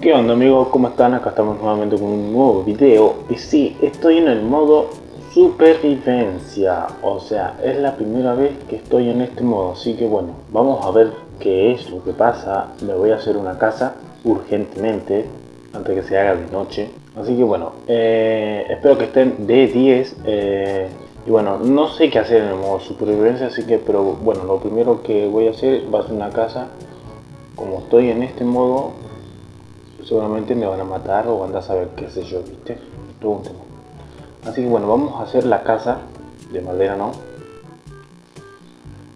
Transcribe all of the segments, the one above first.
¿Qué onda amigos? ¿Cómo están? Acá estamos nuevamente con un nuevo video Y sí, estoy en el modo supervivencia O sea, es la primera vez que estoy en este modo Así que bueno, vamos a ver qué es lo que pasa Me voy a hacer una casa urgentemente Antes que se haga de noche Así que bueno, eh, espero que estén de 10 eh, y bueno, no sé qué hacer en el modo supervivencia, así que, pero bueno, lo primero que voy a hacer va a ser una casa. Como estoy en este modo, seguramente me van a matar o van a saber qué sé yo, ¿viste? Todo un tema. Así que bueno, vamos a hacer la casa de madera, ¿no?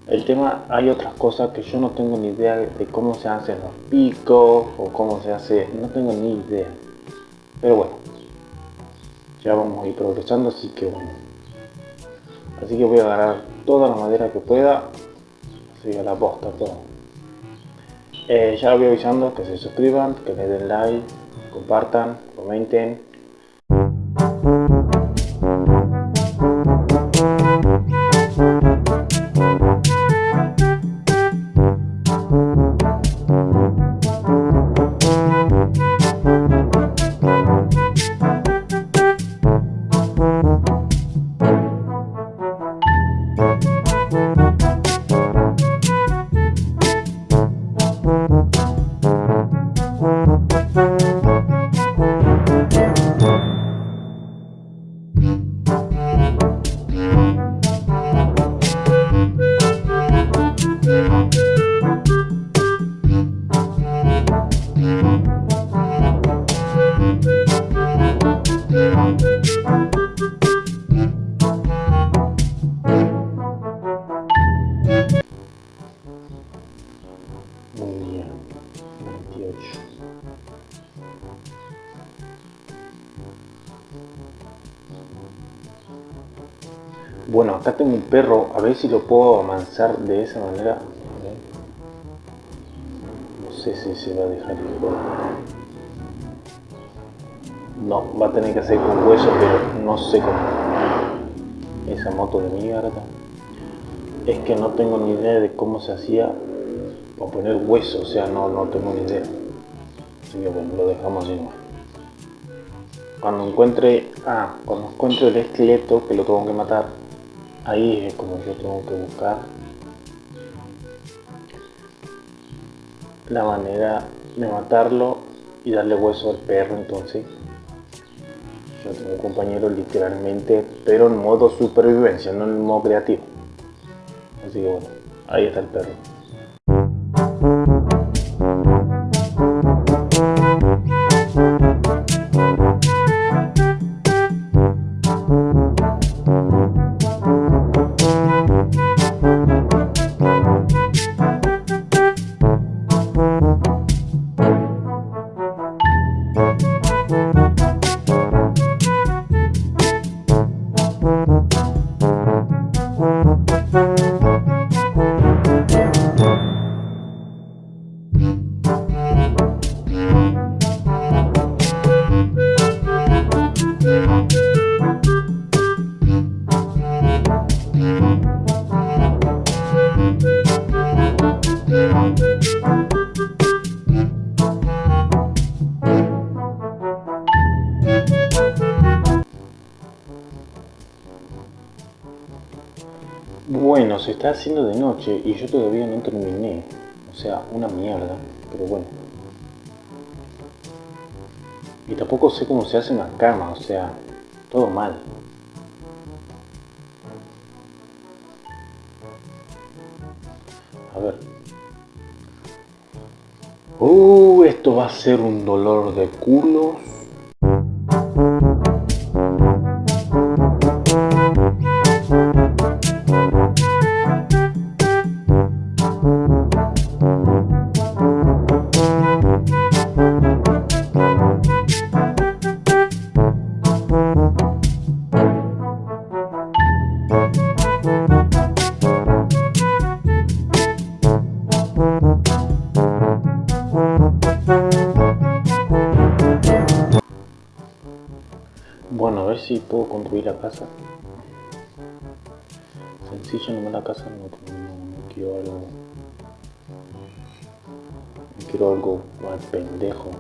El tema, hay otras cosas que yo no tengo ni idea de cómo se hacen los picos o cómo se hace, no tengo ni idea. Pero bueno, ya vamos a ir progresando, así que bueno. Así que voy a agarrar toda la madera que pueda. Así a la posta todo. Eh, ya lo voy avisando que se suscriban, que le den like, compartan, comenten Bueno, acá tengo un perro, a ver si lo puedo amansar de esa manera. No sé si se va a dejar ir. No, va a tener que hacer con hueso, pero no sé cómo. Esa moto de mierda. Es que no tengo ni idea de cómo se hacía para poner hueso, o sea, no, no tengo ni idea. Así que bueno, lo dejamos así Cuando encuentre, ah, cuando encuentre el esqueleto que lo tengo que matar, ahí es como yo tengo que buscar la manera de matarlo y darle hueso al perro entonces. Yo tengo un compañero literalmente pero en modo supervivencia no en modo creativo. Así que bueno ahí está el perro Bueno, se está haciendo de noche y yo todavía no terminé. O sea, una mierda, pero bueno. Y tampoco sé cómo se hace una cama, o sea, todo mal. A ver. Uh, esto va a ser un dolor de culos. Ver si puedo construir la casa. Sencillo nomás la casa, no, no, quiero algo... No quiero algo pendejo.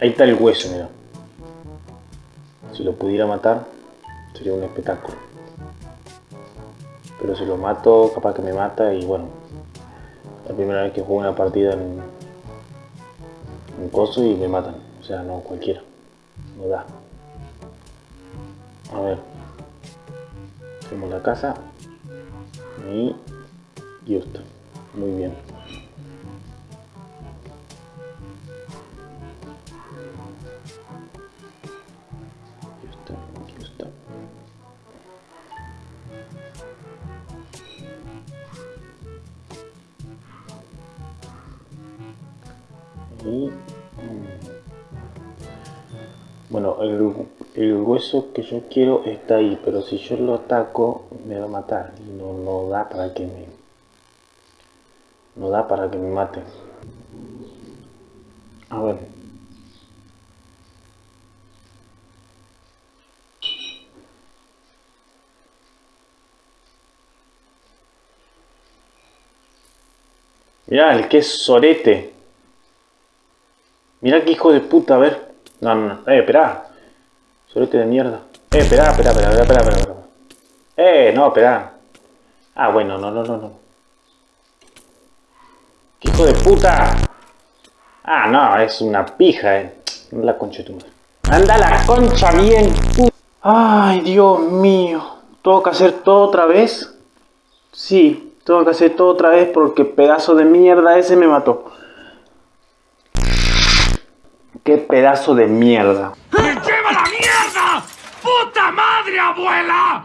Ahí está el hueso, mira. Si lo pudiera matar, sería un espectáculo. Pero si lo mato, capaz que me mata y bueno. La primera vez que juego una partida en un coso y me matan. O sea, no cualquiera. No da. La casa. Y... Justo. Muy bien. Bueno, el, hueso que yo quiero está ahí, pero si yo lo ataco me va a matar y no, no da para que me no da para que me mate. A ver. Mirá, el que es sorete. Mirá qué hijo de puta, a ver. No, no, no. Eh, esperá. Sorete de mierda. Eh, esperá, esperá, esperá, esperá, esperá, esperá. Eh, no, esperá. Ah, bueno, no, no, no, no. ¿Qué hijo de puta? Ah, no, es una pija, eh. La concha de. Anda la concha bien. Ay, Dios mío. ¿Tengo que hacer todo otra vez? Sí, tengo que hacer todo otra vez porque pedazo de mierda ese me mató. ¡Qué pedazo de mierda! ¡Me lleva la mierda! ¡Puta madre, abuela!